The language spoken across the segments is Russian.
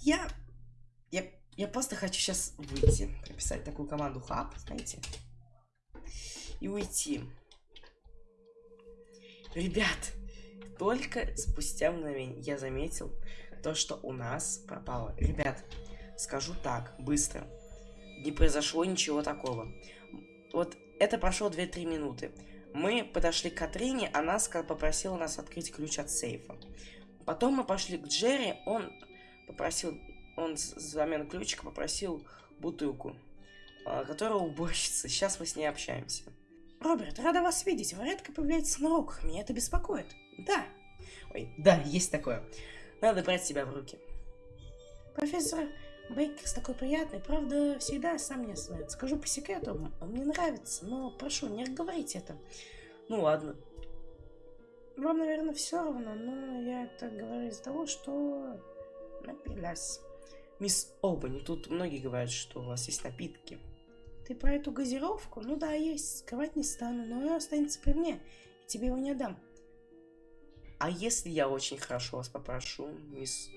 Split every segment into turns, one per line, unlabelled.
Я... Я, я просто хочу сейчас выйти. Прописать такую команду хаб, знаете. И уйти. Ребят, только спустя мгновение я заметил то, что у нас пропало. Ребят, скажу так, быстро. Не произошло ничего такого. Вот это прошло 2-3 минуты. Мы подошли к Катрине, она попросила нас открыть ключ от сейфа. Потом мы пошли к Джерри, он попросил, он взамен ключика попросил бутылку, а, которая уборщица. Сейчас мы с ней общаемся. Роберт, рада вас видеть. Вы редко появляетесь на уроках. Меня это беспокоит. Да. Ой, да, есть такое. Надо брать себя в руки. Профессор Бейкерс такой приятный, правда, всегда сам не знает. Скажу по секрету, он мне нравится, но прошу, не говорите это. Ну ладно. Вам, наверное, все равно, но я это говорю из-за того, что напилась. Мисс Обани, тут многие говорят, что у вас есть напитки. Ты про эту газировку? Ну да, есть. Скрывать не стану, но она останется при мне. И тебе его не отдам. А если я очень хорошо вас попрошу, мисс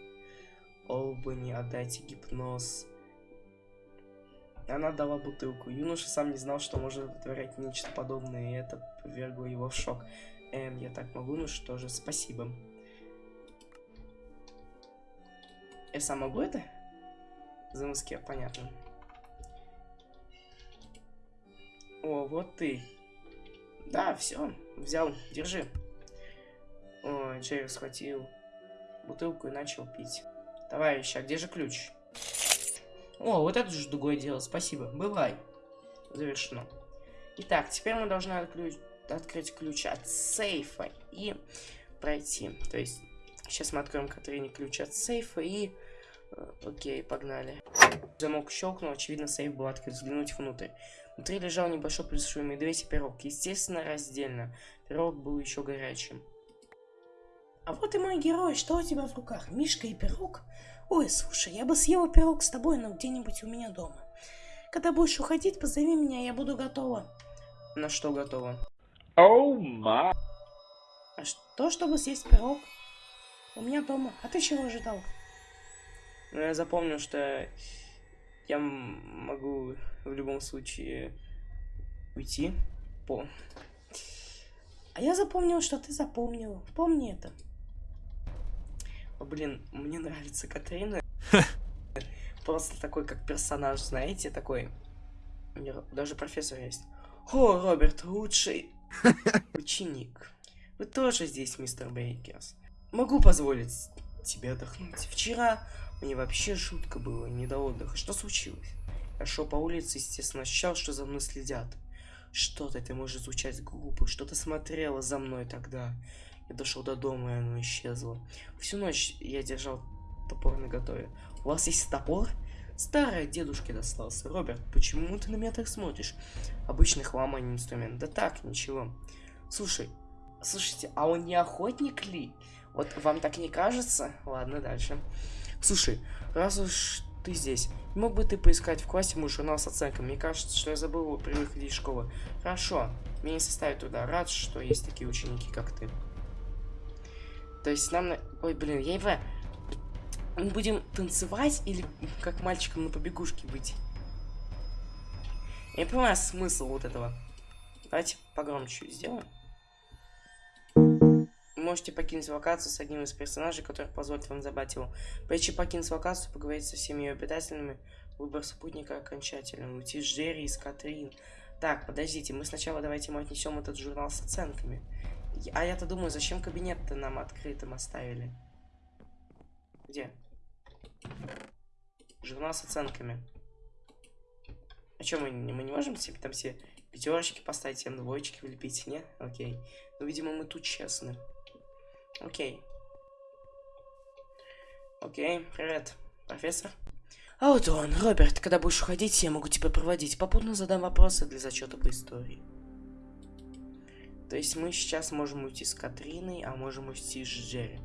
Олбани, отдайте гипноз? Она дала бутылку. Юноша сам не знал, что может вытворять нечто подобное, и это повергло его в шок. Эм, я так могу? Ну что же, спасибо. Я сам могу это? Замыске, понятно. О, вот ты. Да, все, взял, держи. Ой, Джерри схватил бутылку и начал пить. Товарищ, а где же ключ? О, вот это же другое дело, спасибо. Бывай. Завершено. Итак, теперь мы должны отключ... открыть ключ от сейфа и пройти. То есть, сейчас мы откроем Катрине ключ от сейфа и... Э, окей, погнали. Замок щелкнул, очевидно, сейф был открыт. Взглянуть внутрь. Внутри лежал небольшой плюшевый медведь и пирог. Естественно, раздельно. Пирог был еще горячим. А вот и мой герой, что у тебя в руках? Мишка и пирог? Ой, слушай, я бы съела пирог с тобой, но где-нибудь у меня дома. Когда будешь уходить, позови меня, я буду готова. На что готова? Оу, oh ма. А что, чтобы съесть пирог? У меня дома. А ты чего ожидал? Ну, я запомнил, что я могу в любом случае уйти по... А я запомнил, что ты запомнил. Помни это. Блин, мне нравится Катрина. Просто такой, как персонаж, знаете, такой. Даже профессор есть. О, Роберт, лучший ученик. Вы тоже здесь, мистер Бейкерс. Могу позволить тебе отдохнуть. Вчера мне вообще шутка было, не до отдыха. Что случилось? Я шел по улице, естественно, ощущал, что за мной следят. Что-то это может звучать глупо, что-то смотрело за мной тогда. Я дошел до дома, и оно исчезло. Всю ночь я держал топор на готове. У вас есть топор? Старый дедушке достался. Роберт, почему ты на меня так смотришь? Обычный хлам, инструмент. Да так, ничего. Слушай, слушайте, а он не охотник ли? Вот вам так не кажется? Ладно, дальше. Слушай, раз уж ты здесь, мог бы ты поискать в классе мой журнал с оценками? Мне кажется, что я забыл его при выходе из школы. Хорошо, мне не составит труда. Рад, что есть такие ученики, как ты. То есть нам... На... Ой, блин, я его... Мы будем танцевать или как мальчиком на побегушке быть? Я не понимаю смысл вот этого. Давайте погромче сделаем. Можете покинуть локацию с одним из персонажей, который позволит вам забрать его. Прежде чем покинуть локацию, поговорить со всеми ее обитателями, выбор спутника окончательный. Уйти с Джерри и с Катрин. Так, подождите, мы сначала давайте мы отнесем этот журнал с оценками. А я-то думаю, зачем кабинет-то нам открытым оставили? Где? Журнал с оценками. А что, мы, мы не можем себе там все пятерочки поставить, всем двоечки влепить, не? Окей. Ну, видимо, мы тут честны. Окей. Окей, привет, профессор. А вот он, Роберт, когда будешь уходить, я могу тебя проводить. Попутно задам вопросы для зачета по истории. То есть мы сейчас можем уйти с Катриной, а можем уйти с Джерри.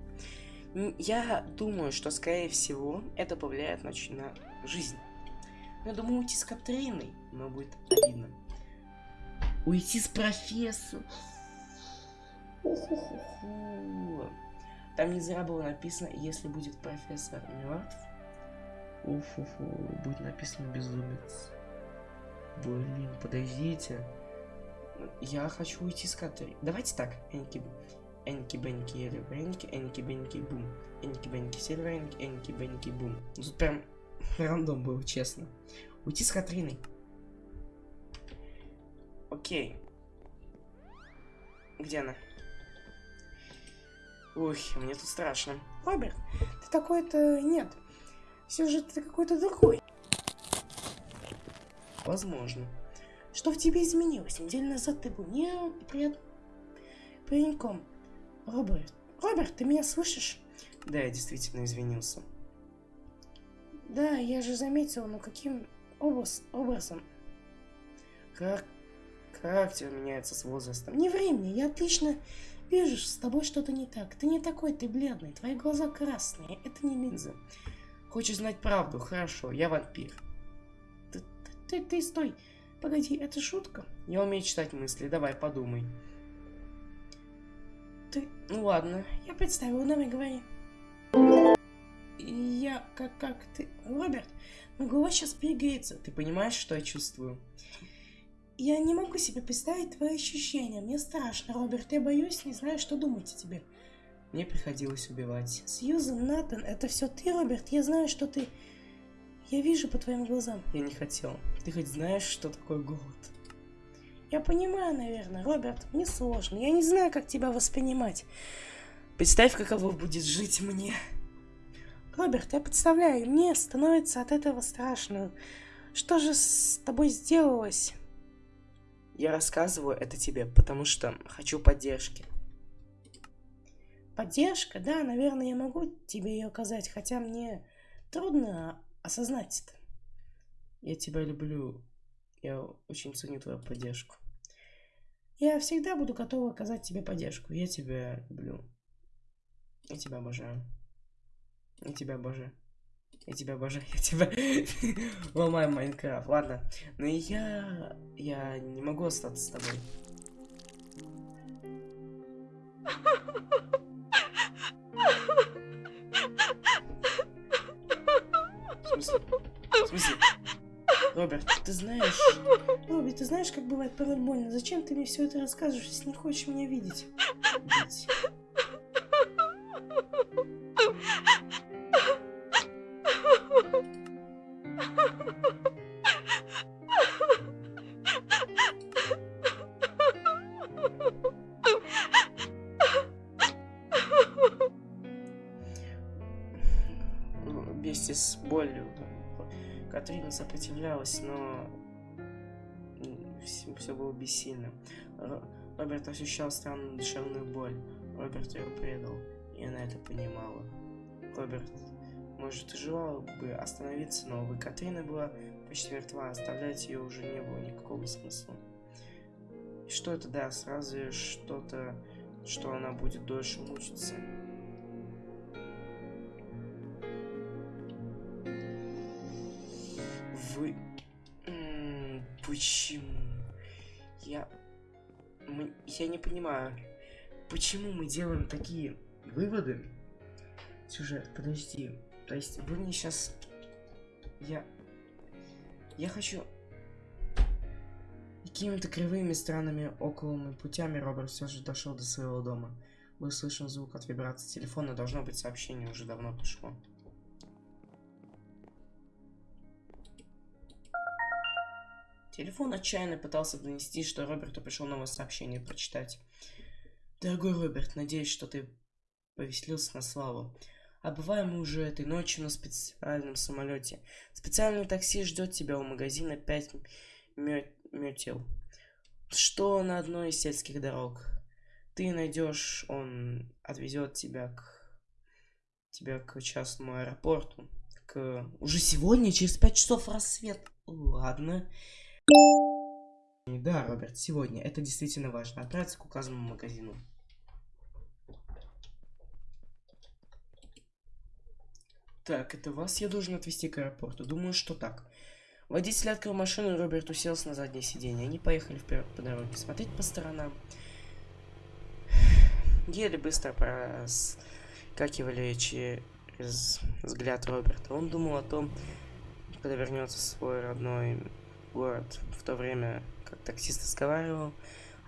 Я думаю, что, скорее всего, это повлияет на, на жизнь. Я думаю, уйти с Катриной, но будет обидно. Уйти с профессором. Там не зря было написано, если будет профессор мертв, Уф-уфу, будет написано безумец. Блин, подождите. Я хочу уйти с катеры. Давайте так, Энки, Энки, Бенки, Энки, Энки, Бенки, Бум. Энки, Бенки, Энки, Энки, Бенки, Бум. Ну, тут прям рандом был, честно. Уйти с Катриной. Окей. Где она? Ух, мне тут страшно.
Роберт, ты такой-то... Нет. Все же ты какой-то другой.
Возможно.
Что в тебе изменилось? Неделю назад ты был не прият... пареньком. Роберт, Роберт, ты меня слышишь?
Да, я действительно извинился.
Да, я же заметил, но каким образ... образом?
Как характер меняется с возрастом.
Не времени, я отлично вижу, с тобой что-то не так. Ты не такой, ты бледный, твои глаза красные, это не линзы.
Хочешь знать правду? Хорошо, я вампир.
Ты, ты, ты, стой. Погоди, это шутка?
Я умею читать мысли, давай, подумай.
Ты...
Ну ладно.
Я представил, давай говори. Я... Как, как ты... Роберт, мой голос сейчас перегреется.
Ты понимаешь, что я чувствую?
Я не могу себе представить твои ощущения. Мне страшно, Роберт. Я боюсь, не знаю, что думать о тебе.
Мне приходилось убивать.
Сьюзен, Натан, это все ты, Роберт? Я знаю, что ты... Я вижу по твоим глазам.
Я не хотел. Ты хоть знаешь, что такое голод?
Я понимаю, наверное, Роберт, мне сложно. Я не знаю, как тебя воспринимать.
Представь, каково будет жить мне.
Роберт, я представляю, мне становится от этого страшно. Что же с тобой сделалось?
Я рассказываю это тебе, потому что хочу поддержки.
Поддержка? Да, наверное, я могу тебе ее оказать, хотя мне трудно осознать это.
Я тебя люблю. Я очень ценю твою поддержку.
Я всегда буду готова оказать тебе поддержку.
Я тебя люблю. Я тебя обожаю. Я тебя обожаю. Я тебя обожаю, я тебя ломаю Майнкрафт. Ладно, но я... Я не могу остаться с тобой. В смысле? В смысле? Роберт, ты знаешь...
Роберт, ты знаешь, как бывает порой больно? Зачем ты мне все это рассказываешь, если не хочешь меня видеть?
Видеть. Сопротивлялась, но все, все было бессильно. Роберт ощущал странную душевную боль. Роберт ее предал, и она это понимала. Роберт, может, и желал бы остановиться, но, увы, Катрина была почти мертва, оставлять ее уже не было никакого смысла. И что это даст? Разве что-то, что она будет дольше мучиться? Вы... Почему? Я... Мы... Я не понимаю, почему мы делаем такие выводы? Сюжет, подожди. То есть вы мне сейчас... Я... Я хочу... Какими-то кривыми, странными, околыми путями Роберт все же дошел до своего дома. Слышен звук от вибрации телефона, должно быть сообщение уже давно пришло. Телефон отчаянно пытался донести, что Роберту пришло новое сообщение прочитать. Дорогой Роберт, надеюсь, что ты повеселился на славу. Отбываем мы уже этой ночью на специальном самолете. Специальное такси ждет тебя у магазина 5 метел. Что на одной из сельских дорог. Ты найдешь, он отвезет тебя к тебя к частному аэропорту. К... Уже сегодня, через 5 часов рассвет. Ладно. Да, Роберт, сегодня. Это действительно важно. Отправиться к указанному магазину. Так, это вас я должен отвезти к аэропорту. Думаю, что так. Водитель открыл машину, и Роберт уселся на заднее сиденье. Они поехали вперед по дороге, смотреть по сторонам. Еле быстро проскакивали через взгляд Роберта. Он думал о том, когда вернется в свой родной город. В то время, как таксист разговаривал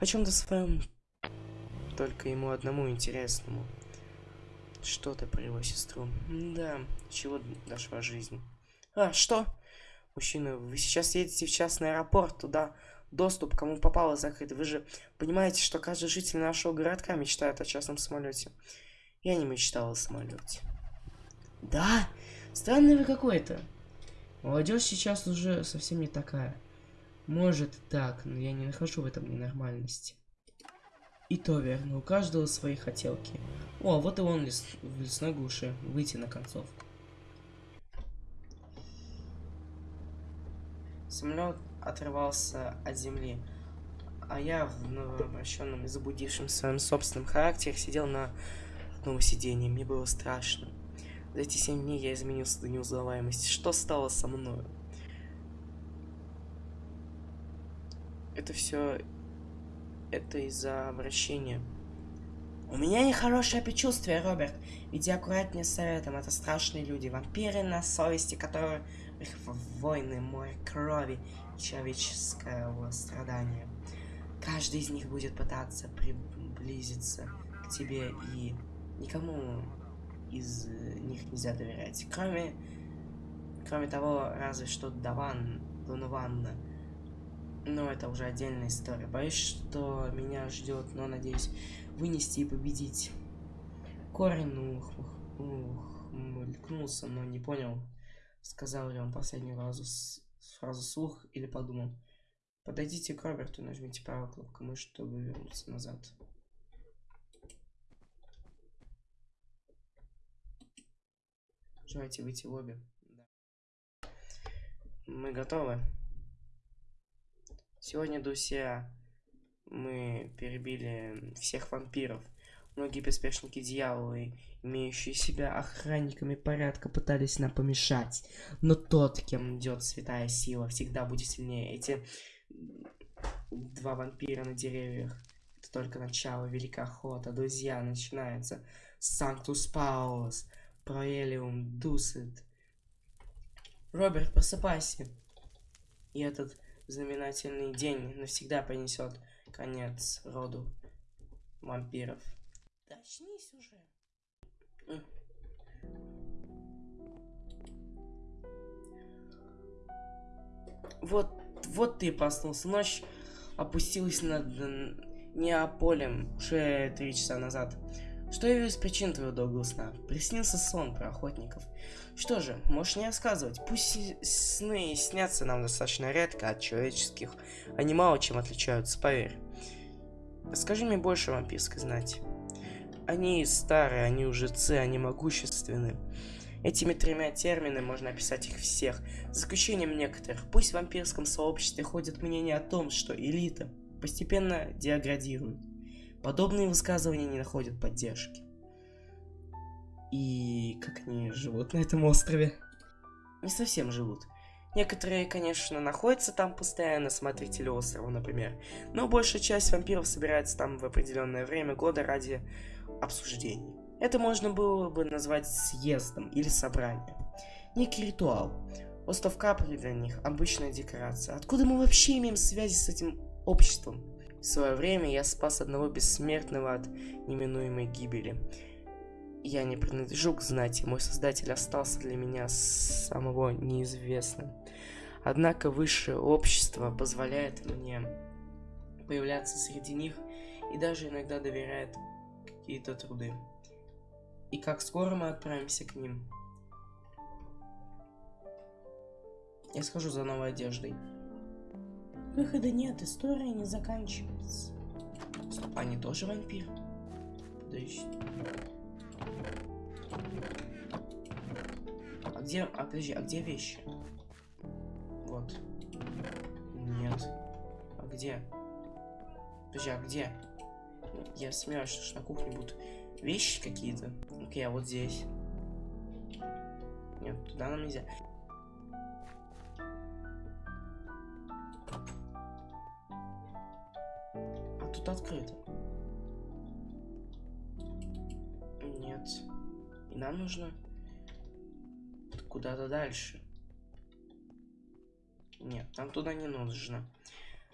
о чем-то своем, только ему одному интересному. Что-то про его сестру. Да, чего дошла жизнь. А, что? Мужчина, вы сейчас едете в частный аэропорт, туда доступ кому попало закрыт. Вы же понимаете, что каждый житель нашего городка мечтает о частном самолете. Я не мечтал о самолете.
Да? Странный вы какой-то. Молодежь сейчас уже совсем не такая. Может так, но я не нахожу в этом ненормальности. И то верно, у каждого свои хотелки. О, вот и он лес, в лесной глуши. Выйти на концовку.
Самолет отрывался от земли, а я в новообращенном и забудившем своем собственном характере сидел на одном сиденье. Мне было страшно. За эти семь дней я изменился до неузнаваемости. Что стало со мной? Это все... Это из-за обращения.
У меня нехорошее предчувствие, Роберт. Иди аккуратнее с советом. Это страшные люди. Вампиры на совести, которые... Их войны, море крови человеческого страдания. Каждый из них будет пытаться приблизиться к тебе, и никому из них нельзя доверять. Кроме, кроме того, разве что Даван, Донованна. Но это уже отдельная история. Боюсь, что меня ждет, но надеюсь вынести и победить. Корин ух, ух, мелькнулся, но не понял, сказал ли он последнюю фразу, фразу слух или подумал. Подойдите к Роберту и нажмите правую кнопку мыши, чтобы вернуться назад. Желаете выйти в лобби? Да. Мы готовы. Сегодня, друзья, мы перебили всех вампиров. Многие беспечники дьяволы, имеющие себя охранниками порядка, пытались нам помешать. Но тот, кем идет святая сила, всегда будет сильнее. Эти два вампира на деревьях. Это только начало великой охоты. Друзья, начинается. Санктус Паулос. Проэлиум Дусет. Роберт, просыпайся. И этот знаменательный день навсегда принесет конец роду вампиров. Да уже.
Вот, вот ты проснулся. Ночь опустилась над Неаполем уже три часа назад. Что явилось причин твоего долгого сна? Приснился сон про охотников. Что же, можешь не рассказывать. Пусть сны снятся нам достаточно редко от человеческих. Они мало чем отличаются, поверь. Расскажи мне больше о вампирской знати. Они старые, они ужицы, они могущественны. Этими тремя терминами можно описать их всех, за исключением некоторых. Пусть в вампирском сообществе ходит мнение о том, что элита постепенно деградирует. Подобные высказывания не находят поддержки. И как они живут на этом острове? Не совсем живут. Некоторые, конечно, находятся там постоянно, смотрители острова, например. Но большая часть вампиров собирается там в определенное время года ради обсуждений. Это можно было бы назвать съездом или собранием. Некий ритуал. Остров Капри для них обычная декорация. Откуда мы вообще имеем связи с этим обществом? В свое время я спас одного бессмертного от неминуемой гибели. Я не принадлежу к знати, мой создатель остался для меня самого неизвестным. Однако высшее общество позволяет мне появляться среди них и даже иногда доверяет какие-то труды. И как скоро мы отправимся к ним? Я схожу за новой одеждой.
Выхода нет, история не заканчивается.
Стоп, они тоже вампир? Подожди. А где... А, подожди, а где вещи? Вот. Нет. А где? Подожди, а где? Я смеюсь, что на кухне будут вещи какие-то. Окей, а вот здесь. Нет, туда нам нельзя. Открыто. Нет. И нам нужно куда-то дальше. Нет, нам туда не нужно.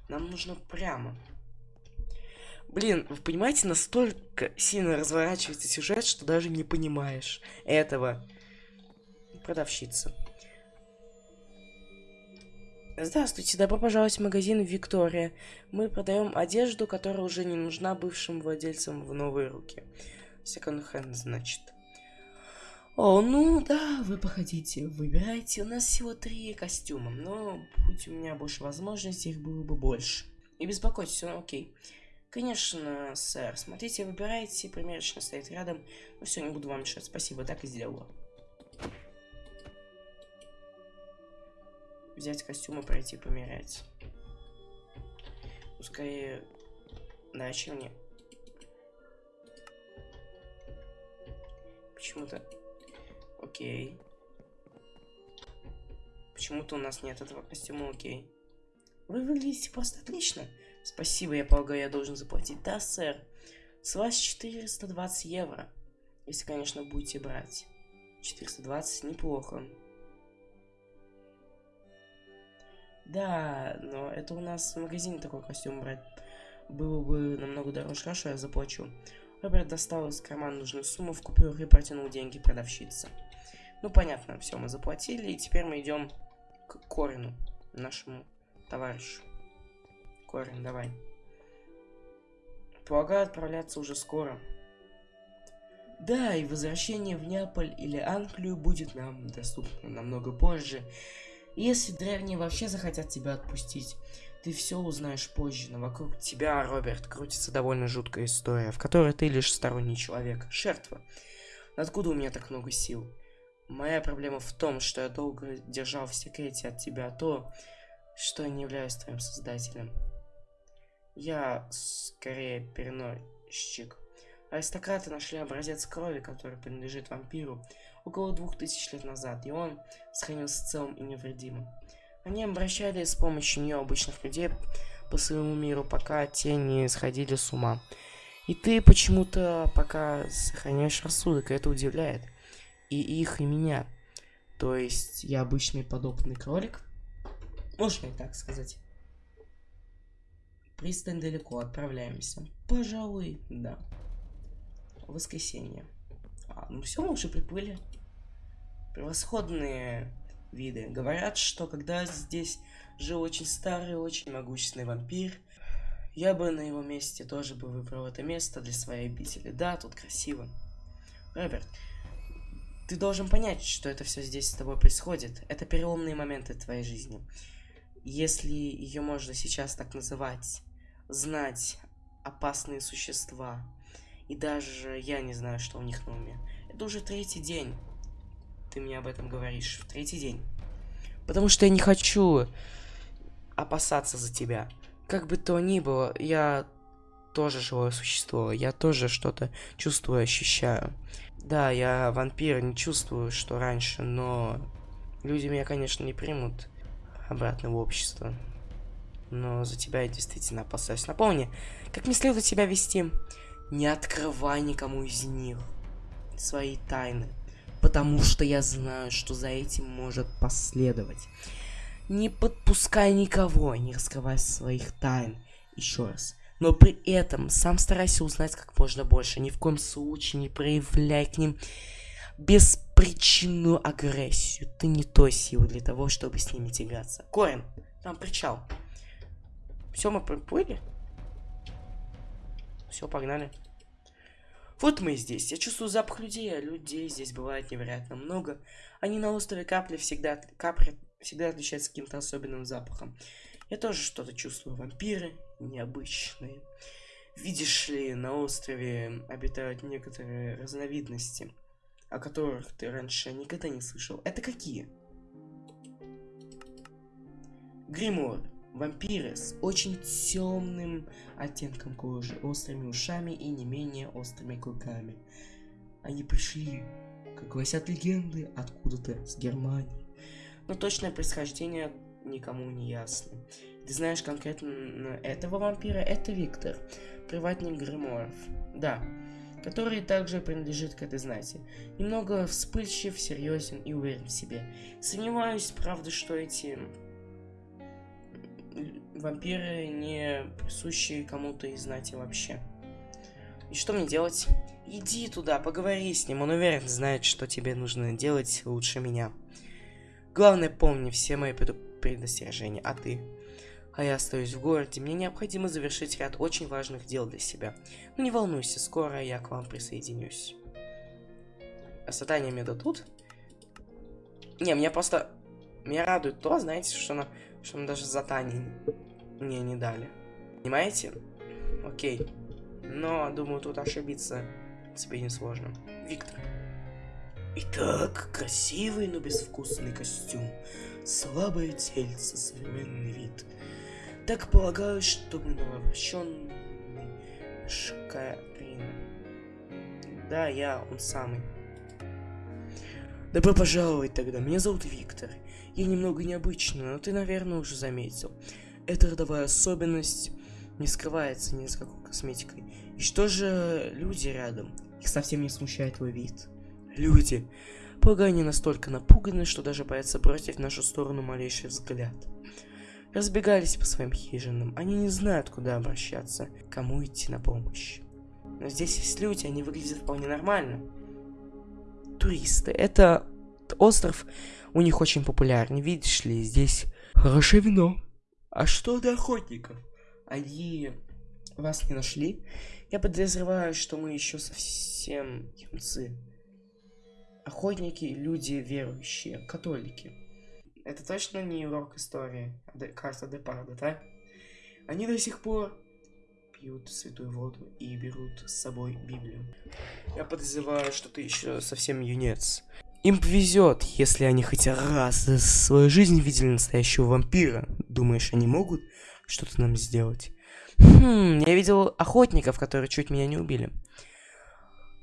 Нам нужно прямо. Блин, вы понимаете, настолько сильно разворачивается сюжет, что даже не понимаешь этого. Продавщица. Здравствуйте, добро пожаловать в магазин Виктория. Мы продаем одежду, которая уже не нужна бывшим владельцам в новые руки. Секонд-хенд, значит. О, ну да, вы походите, выбирайте. У нас всего три костюма, но будь у меня больше возможностей, их было бы больше. Не беспокойтесь, все окей. Конечно, сэр, смотрите, выбирайте, примерочно стоит рядом. Ну все, не буду вам мешать, спасибо, так и сделала. Взять костюм и пройти померять. Пускай... Чем мне? Почему-то Окей. Почему-то у нас нет этого костюма, окей. Вы выглядите просто отлично. Спасибо, я полагаю, я должен заплатить. Да, сэр. С вас 420 евро. Если, конечно, будете брать. 420 неплохо. Да, но это у нас в магазине такой костюм брать. Было бы намного дороже. Хорошо, я заплачу. Роберт достал из кармана нужную сумму в купюрах и протянул деньги продавщице. Ну, понятно, все, мы заплатили, и теперь мы идем к Корину, нашему товарищу. Корин, давай. Полагаю, отправляться уже скоро. Да, и возвращение в Неаполь или Англию будет нам доступно намного позже. Если древние вообще захотят тебя отпустить, ты все узнаешь позже, но вокруг тебя, Роберт, крутится довольно жуткая история, в которой ты лишь сторонний человек, жертва. Откуда у меня так много сил? Моя проблема в том, что я долго держал в секрете от тебя то, что я не являюсь твоим создателем. Я скорее переносчик. Аристократы нашли образец крови, который принадлежит вампиру, около двух тысяч лет назад, и он сохранился целым и невредимым. Они обращались с помощью нее обычных людей по своему миру, пока те не сходили с ума. И ты почему-то пока сохраняешь рассудок, и это удивляет и их, и меня. То есть я обычный подопытный кролик. Можно и так сказать. Пристань далеко, отправляемся. Пожалуй, да. Воскресенье. А, ну все, мы уже приплыли. Превосходные виды. Говорят, что когда здесь жил очень старый, очень могущественный вампир, я бы на его месте тоже бы выбрал это место для своей обители. Да, тут красиво. Роберт, ты должен понять, что это все здесь с тобой происходит. Это переломные моменты твоей жизни. Если ее можно сейчас так называть, знать опасные существа, и даже я не знаю, что у них на уме. Это уже третий день. Ты мне об этом говоришь. В третий день. Потому что я не хочу опасаться за тебя. Как бы то ни было, я тоже живое существо. Я тоже что-то чувствую, ощущаю. Да, я вампир, не чувствую, что раньше, но люди меня, конечно, не примут обратно в общество. Но за тебя я действительно опасаюсь. Напомни, как мне следует себя вести. Не открывай никому из них свои тайны. Потому что я знаю, что за этим может последовать. Не подпускай никого, не раскрывай своих тайн. Еще раз но при этом сам старайся узнать как можно больше. Ни в коем случае не проявляй к ним беспричинную агрессию. Ты не той силы для того, чтобы с ними тягаться. Корин, там причал. Все, мы приплыли? Все, погнали. Вот мы здесь. Я чувствую запах людей, а людей здесь бывает невероятно много. Они на острове Капли всегда, Капри всегда отличаются каким-то особенным запахом. Я тоже что-то чувствую. Вампиры необычные. Видишь ли, на острове обитают некоторые разновидности, о которых ты раньше никогда не слышал. Это какие? Гримор. Вампиры с очень темным оттенком кожи, острыми ушами и не менее острыми клыками. Они пришли, как гласят легенды, откуда-то с Германии. Но точное происхождение никому не ясно. Ты знаешь конкретно этого вампира? Это Виктор, приватник Гриморов. Да, который также принадлежит к этой знати. Немного вспыльчив, серьезен и уверен в себе. Сомневаюсь, правда, что эти вампиры не присущи кому-то из знати вообще. И что мне делать? Иди туда, поговори с ним, он уверен знает, что тебе нужно делать лучше меня. Главное, помни все мои предостережения, а ты? А я остаюсь в городе, мне необходимо завершить ряд очень важных дел для себя. Но не волнуйся, скоро я к вам присоединюсь. А задание мне дадут? Не, меня просто... Меня радует то, знаете, что, на... что нам даже задание мне не дали. Понимаете? Окей. Но, думаю, тут ошибиться тебе не сложно. Виктор. Итак, красивый, но безвкусный костюм. Слабое тельце, современный вид. Так полагаю, что новообращенный Шкарин. Да, я, он самый. Добро пожаловать тогда, меня зовут Виктор. Я немного необычный, но ты, наверное, уже заметил. Эта родовая особенность не скрывается ни с какой косметикой. И что же люди рядом? Их совсем не смущает твой вид. Люди. Полагаю, они настолько напуганы, что даже боятся бросить в нашу сторону малейший взгляд. Разбегались по своим хижинам. Они не знают, куда обращаться, кому идти на помощь. Но здесь есть люди, они выглядят вполне нормально. Туристы. Это остров у них очень популярный. Видишь ли, здесь хорошее вино. А что до охотников? Они вас не нашли? Я подозреваю, что мы еще совсем юнцы. Охотники, люди верующие, католики. Это точно не урок истории, а карта Депарда, да? Они до сих пор пьют святую воду и берут с собой Библию. Я подозреваю, что ты еще совсем юнец. Им повезет, если они хоть раз за свою жизнь видели настоящего вампира. Думаешь, они могут что-то нам сделать? Хм, я видел охотников, которые чуть меня не убили.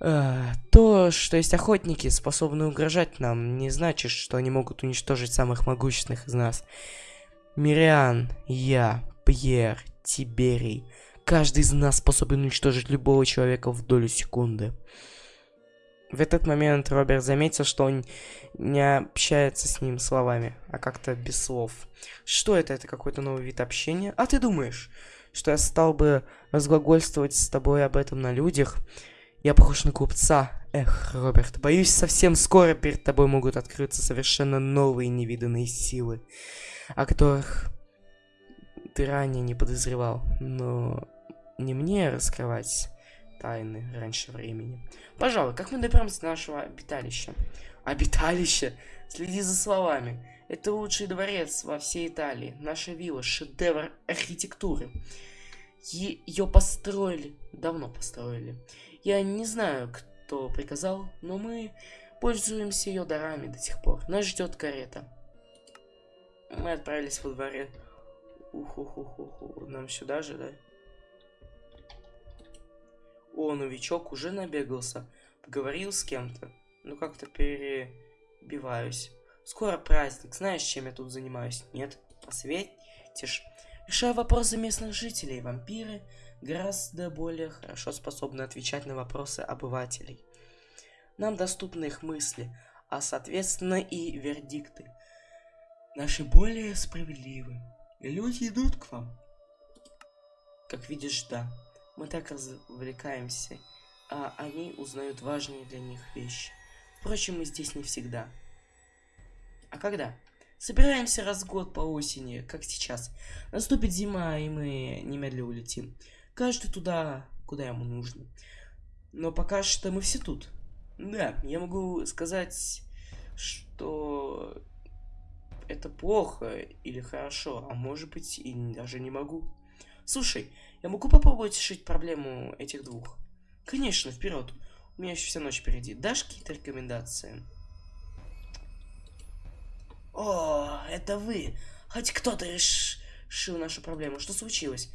Э, то, что есть охотники, способные угрожать нам, не значит, что они могут уничтожить самых могущественных из нас. Мириан, я, Пьер, Тиберий. Каждый из нас способен уничтожить любого человека в долю секунды. В этот момент Роберт заметил, что он не общается с ним словами, а как-то без слов. Что это? Это какой-то новый вид общения? А ты думаешь, что я стал бы разглагольствовать с тобой об этом на людях? Я похож на купца. Эх, Роберт, боюсь, совсем скоро перед тобой могут открыться совершенно новые невиданные силы, о которых ты ранее не подозревал. Но не мне раскрывать тайны раньше времени. Пожалуй, как мы доберемся до нашего обиталища? Обиталище? Следи за словами. Это лучший дворец во всей Италии. Наша вилла – шедевр архитектуры. Ее построили, давно построили. Я не знаю, кто приказал, но мы пользуемся ее дарами до сих пор. Нас ждет карета. Мы отправились во дворе. Уху-ху-ху-ху. Нам сюда же, да? О, новичок уже набегался. Поговорил с кем-то. Ну, как-то перебиваюсь. Скоро праздник. Знаешь, чем я тут занимаюсь? Нет? Посветишь? Решаю вопросы местных жителей. Вампиры гораздо более хорошо способны отвечать на вопросы обывателей. Нам доступны их мысли, а соответственно и вердикты. Наши более справедливы. Люди идут к вам. Как видишь, да. Мы так развлекаемся, а они узнают важные для них вещи. Впрочем, мы здесь не всегда. А когда? Собираемся раз в год по осени, как сейчас. Наступит зима, и мы немедленно улетим. Каждый туда, куда ему нужно. Но пока что мы все тут. Да, я могу сказать, что это плохо или хорошо, а может быть и даже не могу. Слушай, я могу попробовать решить проблему этих двух? Конечно, вперед. У меня еще вся ночь впереди. Дашь какие-то рекомендации? О, это вы. Хоть кто-то решил нашу проблему. Что случилось?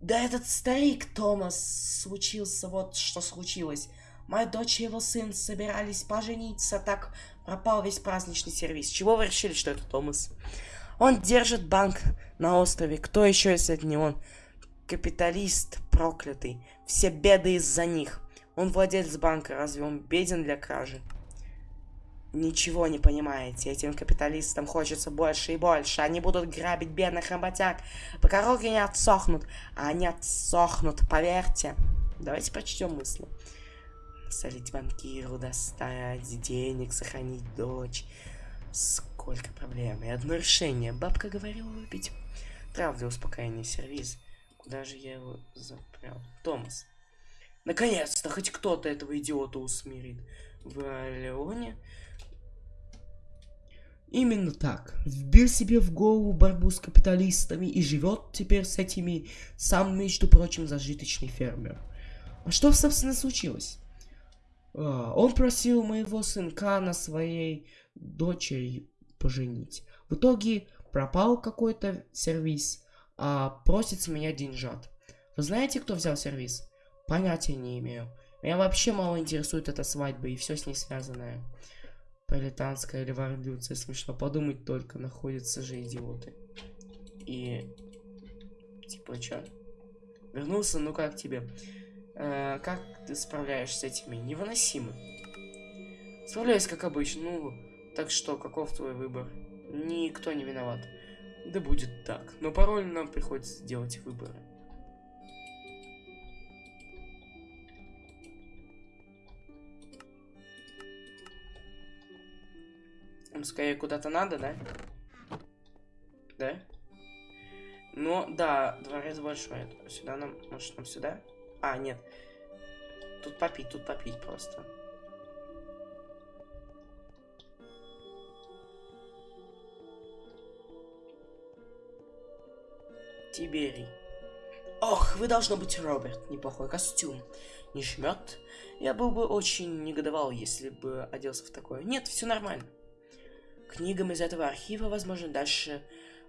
Да этот старик Томас случился, вот что случилось. Моя дочь и его сын собирались пожениться, так пропал весь праздничный сервис. Чего вы решили, что это Томас? Он держит банк на острове. Кто еще, если это не он? Капиталист проклятый. Все беды из-за них. Он владелец банка, разве он беден для кражи? Ничего не понимаете, этим капиталистам хочется больше и больше. Они будут грабить бедных работяг, пока руки не отсохнут. А они отсохнут, поверьте. Давайте прочтем мысли. Солить банкиру, достать денег, сохранить дочь. Сколько проблем. И одно решение. Бабка говорила выпить. Трав для успокоения сервис. Куда же я его запрял? Томас. Наконец-то хоть кто-то этого идиота усмирит. В Леоне Именно так. Вбил себе в голову борьбу с капиталистами и живет теперь с этими сам, между прочим, зажиточный фермер. А что, собственно, случилось? А, он просил моего сынка на своей дочери поженить. В итоге пропал какой-то сервис, а просит с меня деньжат. Вы знаете, кто взял сервис? Понятия не имею. Меня вообще мало интересует эта свадьба и все с ней связанное. Пролетарская революция. Смешно подумать только, находятся же идиоты. И... Типа, чё? Вернулся, ну как тебе? Э, как ты справляешься с этими? Невыносимо. Справляюсь, как обычно. Ну, так что, каков твой выбор? Никто не виноват. Да будет так. Но порой нам приходится делать выборы. скорее куда-то надо, да? Да? Ну, да, дворец большой. Сюда нам, может, нам сюда? А, нет. Тут попить, тут попить просто. Тиберий. Ох, вы должно быть Роберт. Неплохой костюм. Не жмет. Я был бы очень негодовал, если бы оделся в такое. Нет, все нормально книгам из этого архива, возможно, дальше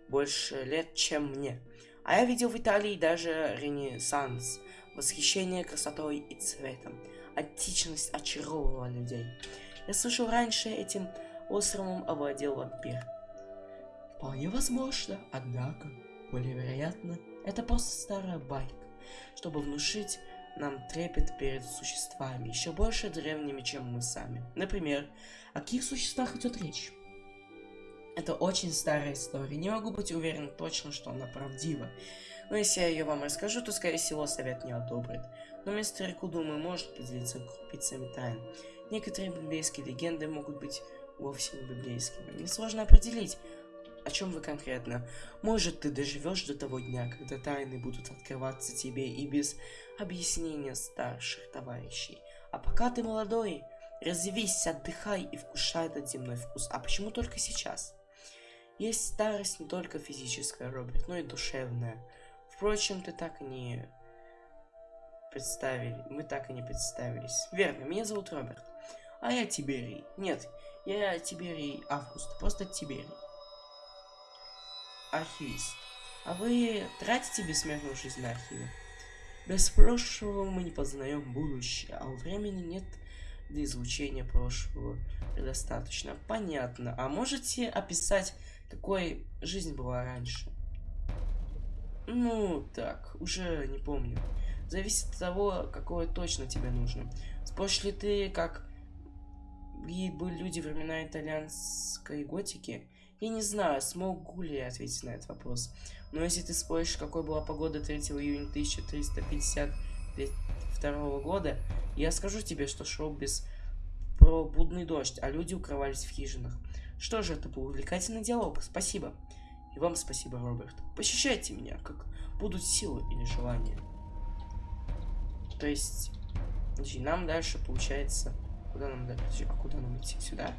больше лет, чем мне. А я видел в Италии даже ренессанс, восхищение красотой и цветом. Античность очаровывала людей. Я слышал раньше, этим островом овладел вампир. Вполне возможно, однако, более вероятно, это просто старая байка, чтобы внушить нам трепет перед существами, еще больше древними, чем мы сами. Например, о каких существах идет речь? Это очень старая история. Не могу быть уверен точно, что она правдива. Но если я ее вам расскажу, то, скорее всего, совет не одобрит. Но мистер Рику, думаю, может поделиться крупицами тайн. Некоторые библейские легенды могут быть вовсе не библейскими. Мне сложно определить, о чем вы конкретно. Может, ты доживешь до того дня, когда тайны будут открываться тебе и без объяснения старших товарищей. А пока ты молодой, развивись, отдыхай и вкушай этот земной вкус. А почему только сейчас? Есть старость не только физическая, Роберт, но и душевная. Впрочем, ты так и не представили. Мы так и не представились. Верно, меня зовут Роберт. А я Тиберий. Нет, я Тиберий Август. Просто Тиберий. Архивист. А вы тратите бессмертную жизнь на архиве? Без прошлого мы не познаем будущее, а у времени нет для изучения прошлого предостаточно. Понятно. А можете описать какой жизнь была раньше? Ну, так, уже не помню. Зависит от того, какое точно тебе нужно. Споришь ли ты, как были люди времена итальянской готики? Я не знаю, смогу ли я ответить на этот вопрос. Но если ты споришь, какой была погода 3 июня 1352 года, я скажу тебе, что шел без пробудный дождь, а люди укрывались в хижинах. Что же, это был увлекательный диалог. Спасибо. И вам спасибо, Роберт. Посещайте меня, как будут силы или желания. То есть, значит, нам дальше получается... Куда нам дальше? А куда нам идти? Сюда?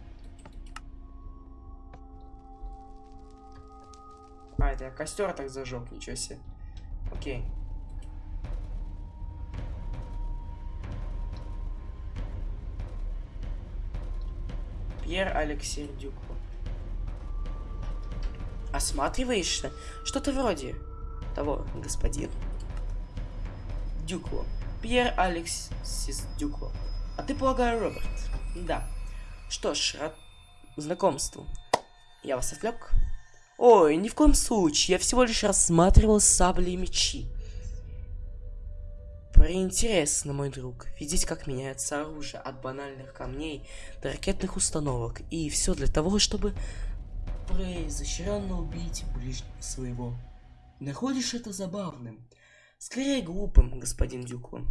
А, это я костер так зажег, ничего себе. Окей. Пьер Алексей Дюков. Осматриваешься? Что-то вроде того, господин. Дюкло. Пьер Алексис Дюкло. А ты, полагаю, Роберт? Да. Что ж, рад знакомству. Я вас отвлек? Ой, ни в коем случае. Я всего лишь рассматривал сабли и мечи. Преинтересно, мой друг, видеть, как меняется оружие от банальных камней до ракетных установок. И все для того, чтобы произощренно убить ближнего своего. Находишь это забавным? Скорее глупым, господин Дюклан.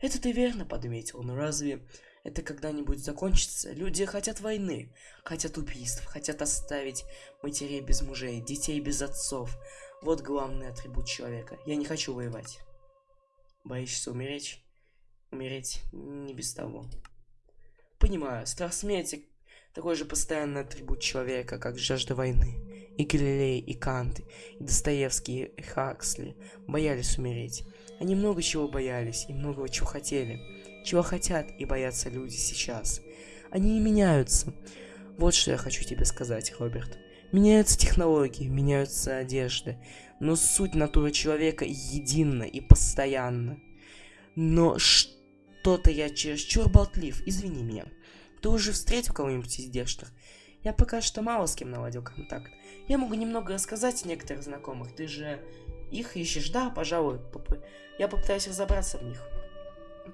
Это ты верно подметил, но разве это когда-нибудь закончится? Люди хотят войны, хотят убийств, хотят оставить матерей без мужей, детей без отцов. Вот главный атрибут человека. Я не хочу воевать. Боишься умереть? Умереть не без того. Понимаю, страх смерти такой же постоянный атрибут человека, как жажда войны. И Галилей, и Кант, и Достоевский, и Хаксли боялись умереть. Они много чего боялись и много чего хотели. Чего хотят и боятся люди сейчас. Они меняются. Вот что я хочу тебе сказать, Роберт. Меняются технологии, меняются одежды, но суть натуры человека едина и постоянна. Но что-то я чересчур болтлив, извини меня. Ты уже встретил кого-нибудь из здешних? Я пока что мало с кем наладил контакт. Я могу немного рассказать о некоторых знакомых. Ты же их ищешь? Да, пожалуй. Поп я попытаюсь разобраться в них.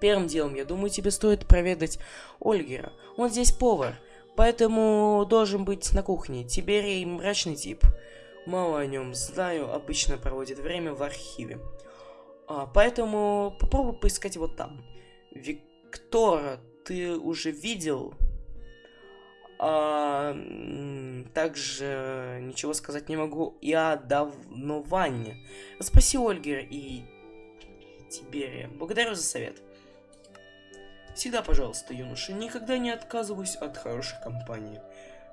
Первым делом, я думаю, тебе стоит проведать Ольгера. Он здесь повар, поэтому должен быть на кухне. Тиберий мрачный тип. Мало о нем знаю, обычно проводит время в архиве. А, поэтому попробуй поискать вот там. Виктора ты уже видел? А, также ничего сказать не могу и о давновании. Спроси Ольгера и Тиберия. Благодарю за совет. Всегда, пожалуйста, юноша, никогда не отказываюсь от хорошей компании.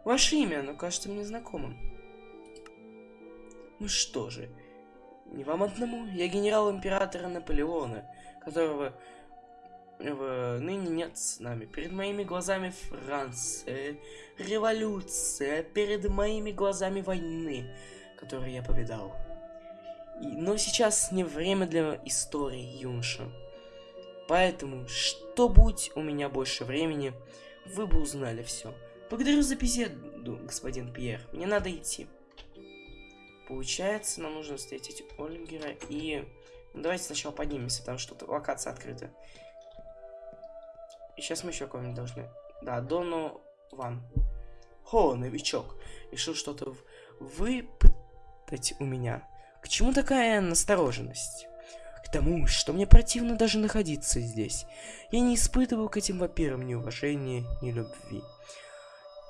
Ваше имя, оно кажется мне знакомым. Ну что же, не вам одному, я генерал императора Наполеона, которого в... ныне нет с нами. Перед моими глазами Франция, революция, перед моими глазами войны, которые я повидал. И... Но сейчас не время для истории, юноша. Поэтому, что будь у меня больше времени, вы бы узнали все. Благодарю за беседу, господин Пьер. Мне надо идти. Получается, нам нужно встретить Ольгера и... Ну, давайте сначала поднимемся, потому что тут локация открыта. И сейчас мы еще кого-нибудь должны... Да, Дону Ван. Хо, новичок. Решил что-то выпытать у меня. К чему такая настороженность? Тому, что мне противно даже находиться здесь. Я не испытываю к этим вампирам ни уважения, ни любви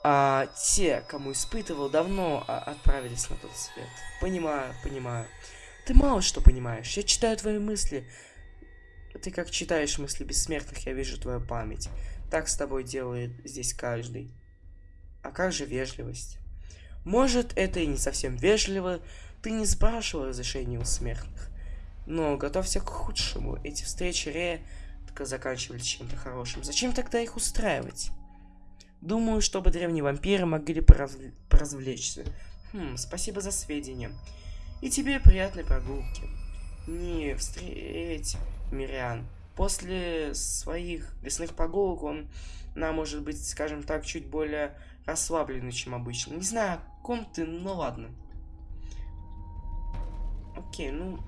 а, те, кому испытывал, давно а, отправились на тот свет. Понимаю, понимаю. Ты мало что понимаешь. Я читаю твои мысли. Ты как читаешь мысли бессмертных, я вижу твою память. Так с тобой делает здесь каждый. А как же вежливость? Может, это и не совсем вежливо. Ты не спрашивал разрешения у смертных. Но готовься к худшему. Эти встречи редко заканчивались чем-то хорошим. Зачем тогда их устраивать? Думаю, чтобы древние вампиры могли поразв... поразвлечься. Хм, спасибо за сведения. И тебе приятной прогулки. Не встреть, Мириан. После своих лесных прогулок он, на, может быть, скажем так, чуть более расслабленный, чем обычно. Не знаю, о ком ты, но ладно. Окей, ну...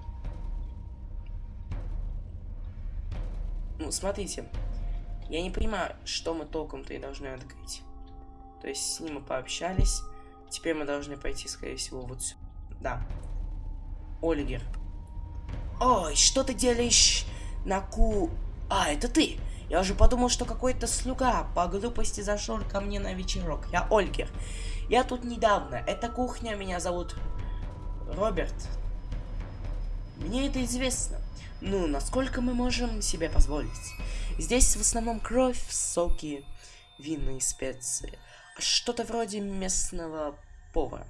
Ну, смотрите. Я не понимаю, что мы толком-то и должны открыть. То есть с ним мы пообщались. Теперь мы должны пойти, скорее всего, вот сюда. Да. Ольгер. Ой, что ты делаешь на ку... А, это ты! Я уже подумал, что какой-то слуга по глупости зашел ко мне на вечерок. Я Ольгер. Я тут недавно. Это кухня, меня зовут Роберт. Мне это известно. Ну, насколько мы можем себе позволить? Здесь в основном кровь, соки, винные специи. Что-то вроде местного повара.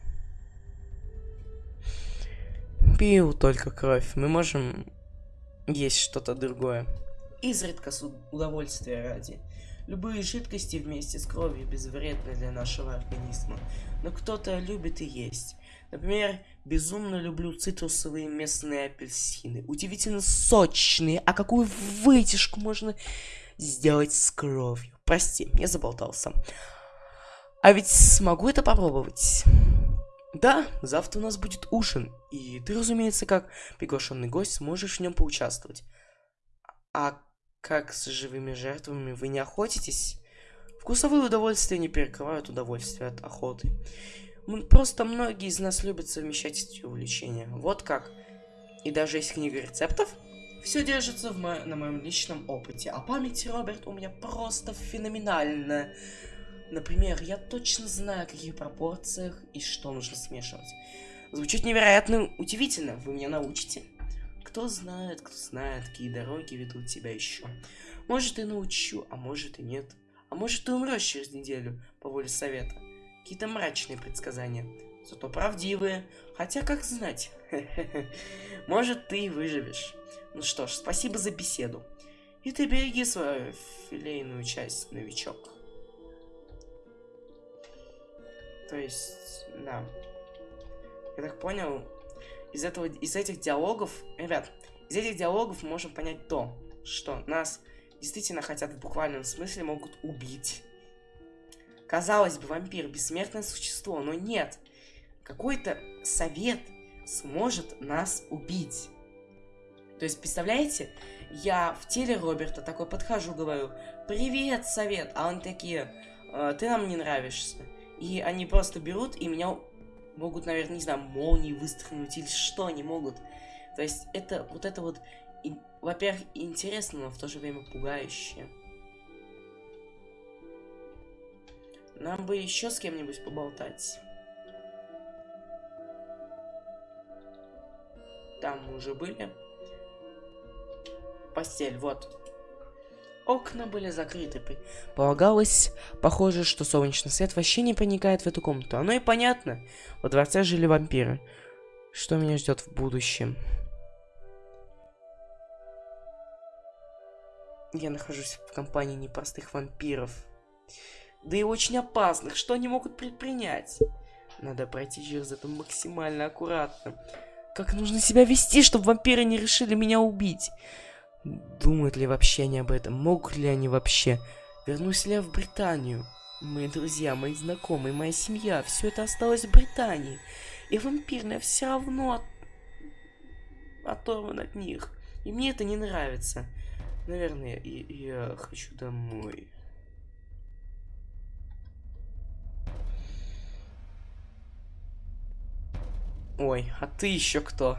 Пил только кровь. Мы можем есть что-то другое. Изредка с удовольствия ради. Любые жидкости вместе с кровью безвредны для нашего организма. Но кто-то любит и есть. Например, безумно люблю цитрусовые местные апельсины. Удивительно сочные. А какую вытяжку можно сделать с кровью? Прости, я заболтался. А ведь смогу это попробовать. Да, завтра у нас будет ужин, и ты, разумеется, как приглашенный гость, сможешь в нем поучаствовать. А как с живыми жертвами вы не охотитесь? Вкусовые удовольствия не перекрывают удовольствие от охоты. Просто многие из нас любят совмещать эти увлечения. Вот как. И даже есть книга рецептов, все держится в мо на моем личном опыте. А память, Роберт, у меня просто феноменальная. Например, я точно знаю, в каких пропорциях и что нужно смешивать. Звучит невероятно удивительно. Вы меня научите? Кто знает, кто знает, какие дороги ведут тебя еще. Может, и научу, а может и нет. А может, ты умрешь через неделю по воле совета. Какие-то мрачные предсказания. Зато правдивые. Хотя, как знать. Может, ты и выживешь. Ну что ж, спасибо за беседу. И ты береги свою филейную часть, новичок. То есть, да. Я так понял, из этого, из этих диалогов, ребят, из этих диалогов мы можем понять то, что нас действительно хотят в буквальном смысле могут убить. Казалось бы, вампир бессмертное существо, но нет. Какой-то совет сможет нас убить. То есть, представляете, я в теле Роберта такой подхожу, говорю, привет, совет, а он такие, «Э, ты нам не нравишься. И они просто берут и меня могут, наверное, не знаю, молнии выстрелить или что они могут. То есть, это вот это вот, во-первых, интересно, но в то же время пугающе. Нам бы еще с кем-нибудь поболтать. Там мы уже были. Постель, вот. Окна были закрыты. Полагалось, похоже, что солнечный свет вообще не проникает в эту комнату. Оно и понятно. Во дворце жили вампиры. Что меня ждет в будущем? Я нахожусь в компании непростых вампиров. Да и очень опасных. Что они могут предпринять? Надо пройти через это максимально аккуратно. Как нужно себя вести, чтобы вампиры не решили меня убить? Думают ли вообще они об этом? Могут ли они вообще? Вернусь ли я в Британию? Мои друзья, мои знакомые, моя семья, все это осталось в Британии. И вампирная все равно от... оторван от них. И мне это не нравится. Наверное, я, я хочу домой. Ой, а ты еще кто?